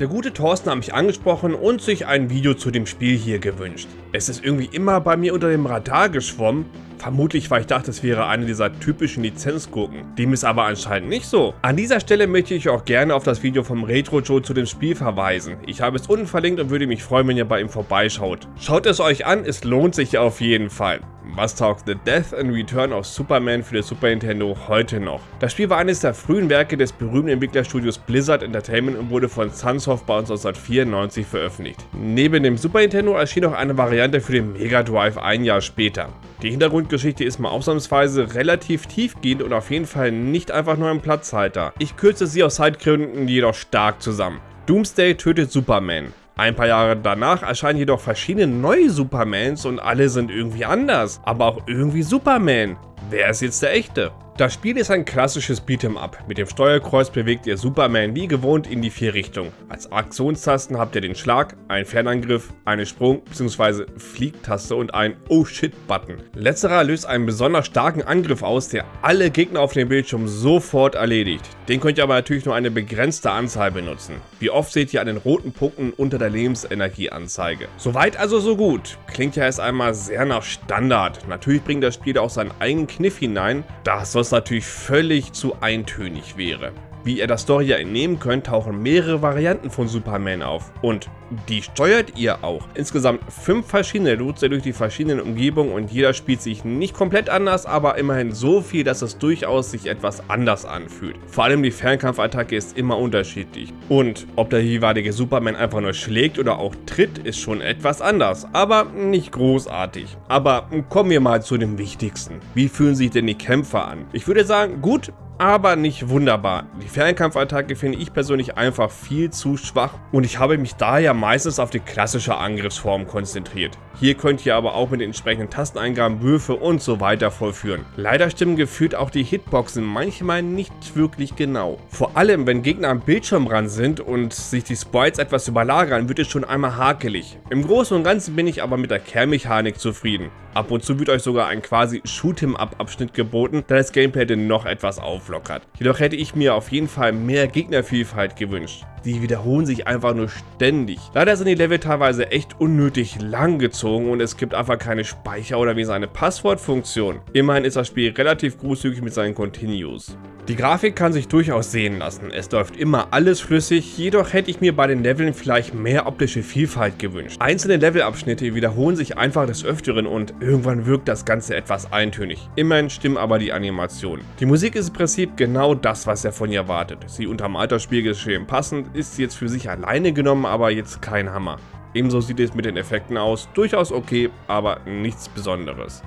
Der gute Thorsten hat mich angesprochen und sich ein Video zu dem Spiel hier gewünscht. Es ist irgendwie immer bei mir unter dem Radar geschwommen, vermutlich weil ich dachte, es wäre eine dieser typischen Lizenzgurken. Dem ist aber anscheinend nicht so. An dieser Stelle möchte ich auch gerne auf das Video vom Retro Joe zu dem Spiel verweisen. Ich habe es unten verlinkt und würde mich freuen, wenn ihr bei ihm vorbeischaut. Schaut es euch an, es lohnt sich auf jeden Fall. Was taugt The Death and Return of Superman für das Super Nintendo heute noch? Das Spiel war eines der frühen Werke des berühmten Entwicklerstudios Blizzard Entertainment und wurde von Sunsoft bei uns 1994 veröffentlicht. Neben dem Super Nintendo erschien auch eine Variante für den Mega Drive ein Jahr später. Die Hintergrundgeschichte ist mal ausnahmsweise relativ tiefgehend und auf jeden Fall nicht einfach nur ein Platzhalter. Ich kürze sie aus Zeitgründen jedoch stark zusammen. Doomsday tötet Superman. Ein paar Jahre danach erscheinen jedoch verschiedene neue Supermans und alle sind irgendwie anders, aber auch irgendwie Superman. Wer ist jetzt der echte? Das Spiel ist ein klassisches Beat'em-up. Mit dem Steuerkreuz bewegt ihr Superman wie gewohnt in die vier Richtungen. Als Aktionstasten habt ihr den Schlag, einen Fernangriff, eine Sprung- bzw. Fliegtaste und einen Oh Shit-Button. Letzterer löst einen besonders starken Angriff aus, der alle Gegner auf dem Bildschirm sofort erledigt. Den könnt ihr aber natürlich nur eine begrenzte Anzahl benutzen. Wie oft seht ihr an den roten Punkten unter der Lebensenergieanzeige. Soweit also so gut. Klingt ja erst einmal sehr nach Standard. Natürlich bringt das Spiel auch seinen eigenen Kniff hinein. Das soll was natürlich völlig zu eintönig wäre. Wie ihr der Story ja entnehmen könnt, tauchen mehrere Varianten von Superman auf. Und die steuert ihr auch. Insgesamt fünf verschiedene ihr durch die verschiedenen Umgebungen und jeder spielt sich nicht komplett anders, aber immerhin so viel, dass es durchaus sich etwas anders anfühlt. Vor allem die Fernkampfattacke ist immer unterschiedlich. Und ob der jeweilige Superman einfach nur schlägt oder auch tritt, ist schon etwas anders, aber nicht großartig. Aber kommen wir mal zu dem Wichtigsten. Wie fühlen sich denn die Kämpfer an? Ich würde sagen, gut, aber nicht wunderbar. Die Fernkampfattacke finde ich persönlich einfach viel zu schwach und ich habe mich daher meistens auf die klassische Angriffsform konzentriert. Hier könnt ihr aber auch mit den entsprechenden Tasteneingaben Würfe und so weiter vollführen. Leider stimmen gefühlt auch die Hitboxen manchmal nicht wirklich genau. Vor allem, wenn Gegner am Bildschirmrand sind und sich die Sprites etwas überlagern, wird es schon einmal hakelig. Im Großen und Ganzen bin ich aber mit der Kernmechanik zufrieden. Ab und zu wird euch sogar ein quasi Shoot'em-up-Abschnitt geboten, da das Gameplay denn noch etwas auflockert. Jedoch hätte ich mir auf jeden Fall mehr Gegnervielfalt gewünscht. Die wiederholen sich einfach nur ständig. Leider sind die Level teilweise echt unnötig lang gezogen und es gibt einfach keine Speicher- oder wie seine Passwortfunktion. Immerhin ist das Spiel relativ großzügig mit seinen Continues. Die Grafik kann sich durchaus sehen lassen, es läuft immer alles flüssig, jedoch hätte ich mir bei den Leveln vielleicht mehr optische Vielfalt gewünscht. Einzelne Levelabschnitte wiederholen sich einfach des Öfteren und irgendwann wirkt das Ganze etwas eintönig. Immerhin stimmen aber die Animationen. Die Musik ist im Prinzip genau das, was er von ihr erwartet. Sie unterm Altersspielgeschehen passend, ist jetzt für sich alleine genommen, aber jetzt kein Hammer. Ebenso sieht es mit den Effekten aus, durchaus okay, aber nichts Besonderes.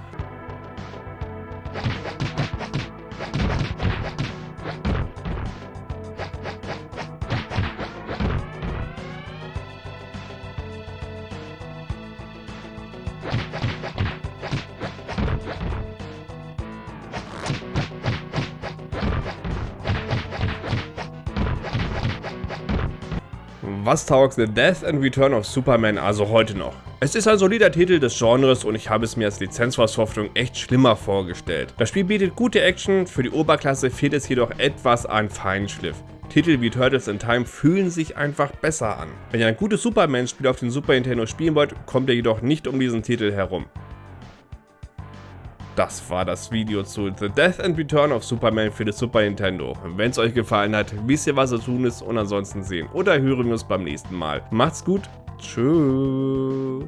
Was taugt The Death and Return of Superman also heute noch? Es ist ein solider Titel des Genres und ich habe es mir als Lizenzverschriftung echt schlimmer vorgestellt. Das Spiel bietet gute Action, für die Oberklasse fehlt es jedoch etwas an Feinschliff. Titel wie Turtles in Time fühlen sich einfach besser an. Wenn ihr ein gutes Superman-Spiel auf den Super Nintendo spielen wollt, kommt ihr jedoch nicht um diesen Titel herum. Das war das Video zu The Death and Return of Superman für das Super Nintendo. Wenn es euch gefallen hat, wisst ihr was zu tun ist und ansonsten sehen oder hören wir uns beim nächsten Mal. Macht's gut, tschüss.